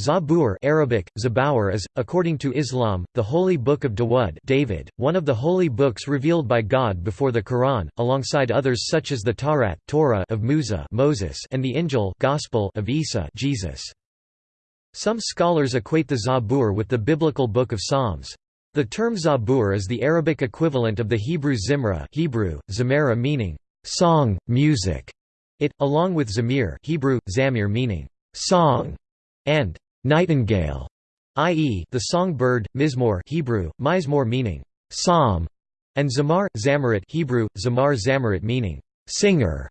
Zabur Arabic, Zabawar is, according to Islam, the holy book of Dawud David, one of the holy books revealed by God before the Quran, alongside others such as the Tawrat Torah of Musa Moses and the Injil Gospel of Isa Jesus. Some scholars equate the Zabur with the biblical Book of Psalms. The term Zabur is the Arabic equivalent of the Hebrew Zimra Hebrew, Zamara meaning, song, music. It, along with Zamir Hebrew, Zamir meaning, song, and nightingale, i.e., the songbird, mizmor Hebrew, mizmor meaning psalm, and zamar, zamarit Hebrew, zamar zamarit meaning singer.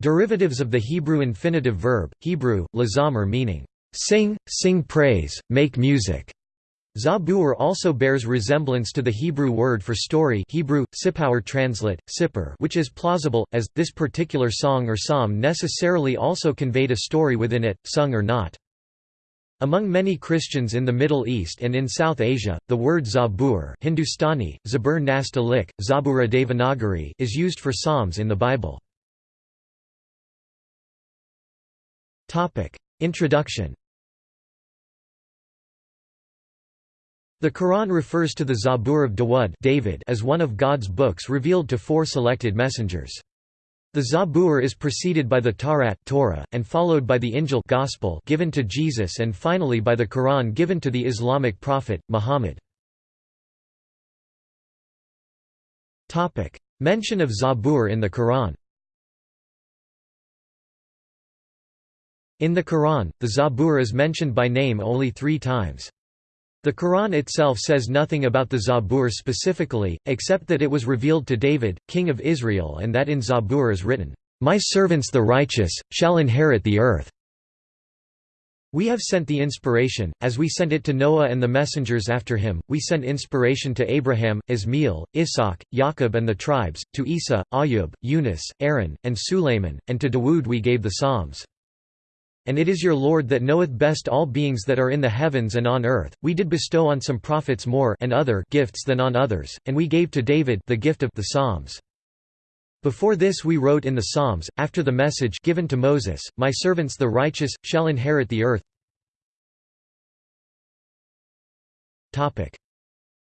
Derivatives of the Hebrew infinitive verb, Hebrew, lazamer meaning sing, sing praise, make music. Zabur also bears resemblance to the Hebrew word for story Hebrew, sippower translate, sipper which is plausible, as, this particular song or psalm necessarily also conveyed a story within it, sung or not. Among many Christians in the Middle East and in South Asia, the word Zabur Hindustani, Zabur Nastaliq, Zabura Devanagari is used for psalms in the Bible. Introduction The Quran refers to the Zabur of Dawud David as one of God's books revealed to four selected messengers. The Zabur is preceded by the Tawrat Torah, and followed by the Injil Gospel given to Jesus and finally by the Quran given to the Islamic prophet, Muhammad. Mention of Zabur in the Quran In the Quran, the Zabur is mentioned by name only three times. The Quran itself says nothing about the Zabur specifically, except that it was revealed to David, king of Israel and that in Zabur is written, "'My servants the righteous, shall inherit the earth'". We have sent the inspiration, as we sent it to Noah and the messengers after him, we sent inspiration to Abraham, Ismail, Isaac, Jacob and the tribes, to Isa, Ayub, Yunus, Aaron, and Sulayman, and to Dawood we gave the Psalms. And it is your Lord that knoweth best all beings that are in the heavens and on earth. We did bestow on some prophets more and other gifts than on others, and we gave to David the gift of the Psalms. Before this we wrote in the Psalms, after the message given to Moses, My servants the righteous, shall inherit the earth.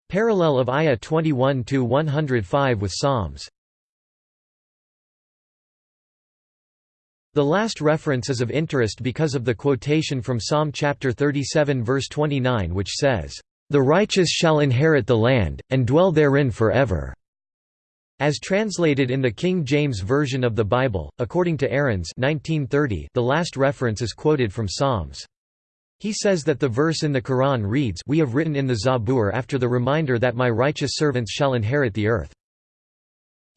Parallel of Ayah 21–105 with Psalms The last reference is of interest because of the quotation from Psalm chapter 37 verse 29 which says, "...the righteous shall inherit the land, and dwell therein forever." As translated in the King James Version of the Bible, according to Aarons 1930, the last reference is quoted from Psalms. He says that the verse in the Quran reads We have written in the Zabur after the reminder that my righteous servants shall inherit the earth.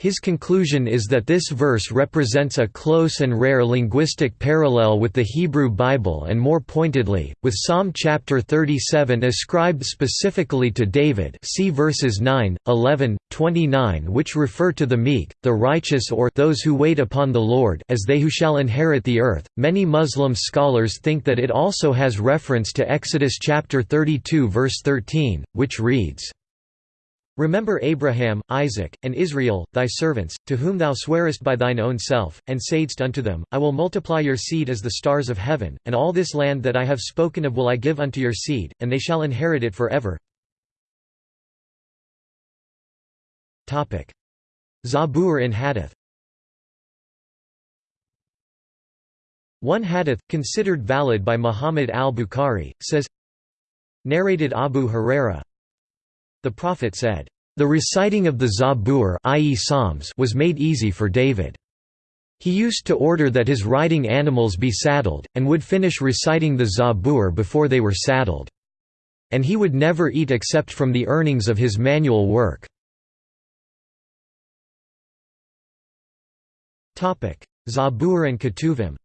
His conclusion is that this verse represents a close and rare linguistic parallel with the Hebrew Bible and more pointedly, with Psalm chapter 37 ascribed specifically to David see verses 9, 11, 29 which refer to the meek, the righteous or those who wait upon the Lord as they who shall inherit the earth. Many Muslim scholars think that it also has reference to Exodus chapter 32 verse 13, which reads, Remember Abraham, Isaac, and Israel, thy servants, to whom thou swearest by thine own self, and saidst unto them, I will multiply your seed as the stars of heaven, and all this land that I have spoken of will I give unto your seed, and they shall inherit it for ever. Zabur in Hadith One hadith, considered valid by Muhammad al-Bukhari, says Narrated Abu Huraira the Prophet said, "...the reciting of the Zabur i.e. Psalms was made easy for David. He used to order that his riding animals be saddled, and would finish reciting the Zabur before they were saddled. And he would never eat except from the earnings of his manual work." Zabur and Ketuvim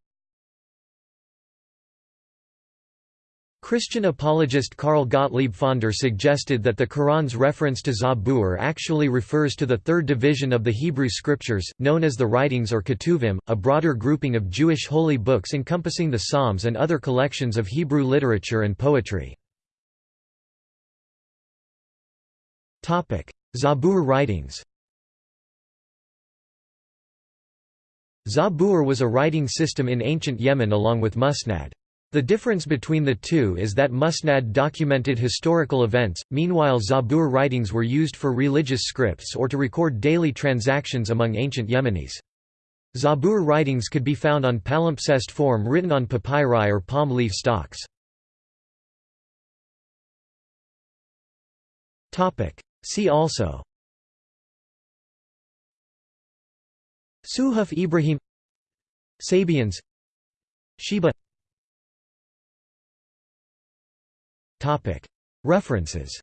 Christian apologist Karl Gottlieb Pfander suggested that the Quran's reference to Zabur actually refers to the third division of the Hebrew scriptures, known as the Writings or Ketuvim, a broader grouping of Jewish holy books encompassing the Psalms and other collections of Hebrew literature and poetry. Zabur writings Zabur was a writing system in ancient Yemen along with Musnad. The difference between the two is that Musnad documented historical events, meanwhile Zabur writings were used for religious scripts or to record daily transactions among ancient Yemenis. Zabur writings could be found on palimpsest form written on papyri or palm leaf stalks. See also Suhuf Ibrahim Sabians Sheba References